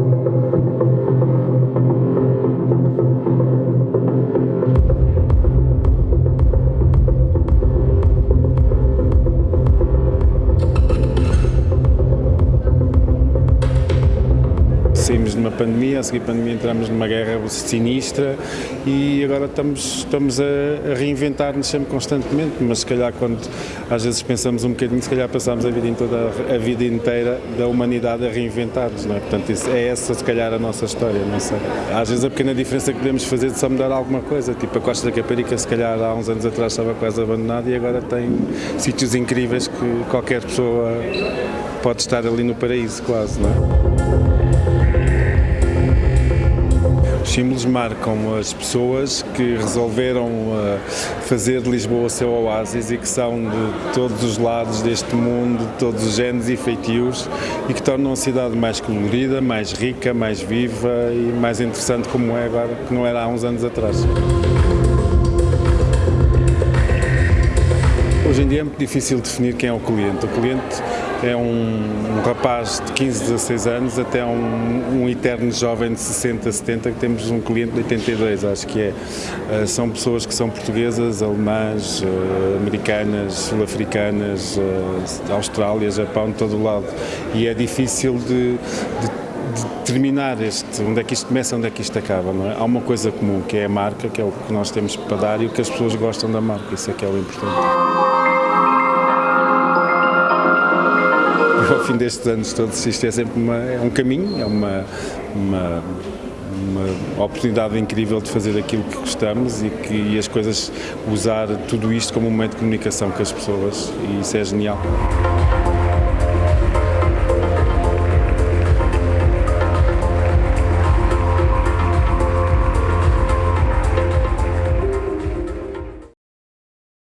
Thank you. Saímos de uma pandemia, a seguir pandemia entramos numa guerra sinistra e agora estamos, estamos a, a reinventar-nos sempre constantemente, mas se calhar quando às vezes pensamos um bocadinho, se calhar passamos a vida, toda, a vida inteira da humanidade a reinventar-nos, não é? Portanto, isso, é essa se calhar a nossa história, não sei. Às vezes a pequena diferença que podemos fazer de só mudar alguma coisa, tipo a Costa da Caparica se calhar há uns anos atrás estava quase abandonada e agora tem sítios incríveis que qualquer pessoa pode estar ali no paraíso quase, não é? Os símbolos marcam as pessoas que resolveram uh, fazer de Lisboa o seu oásis e que são de todos os lados deste mundo, de todos os géneros e feitios e que tornam a cidade mais colorida, mais rica, mais viva e mais interessante como é agora, que não era há uns anos atrás. Hoje em dia é muito difícil definir quem é o cliente. O cliente é um, um rapaz de 15, 16 anos até um, um, eterno jovem de 60, 70, que temos um cliente de 82, acho que é. Uh, são pessoas que são portuguesas, alemãs, uh, americanas, sul-africanas, uh, Austrália, Japão, de todo o lado. E é difícil de, de determinar este, onde é que isto começa onde é que isto acaba. Não é? Há uma coisa comum, que é a marca, que é o que nós temos para dar e o que as pessoas gostam da marca, isso é que é o importante. Fim destes anos todos, isto é sempre uma, é um caminho, é uma, uma, uma oportunidade incrível de fazer aquilo que gostamos e, que, e as coisas, usar tudo isto como um meio de comunicação com as pessoas e isso é genial.